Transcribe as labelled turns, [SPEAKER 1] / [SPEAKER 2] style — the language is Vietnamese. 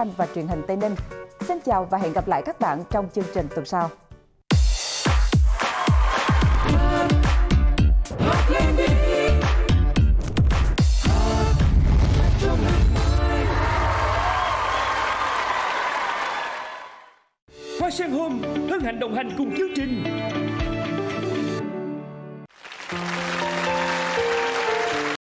[SPEAKER 1] thanh và truyền hình Tây Ninh. Xin chào và hẹn gặp lại các bạn trong chương trình tuần sau.
[SPEAKER 2] Hoa Sen Home hân hạnh đồng hành cùng chương trình.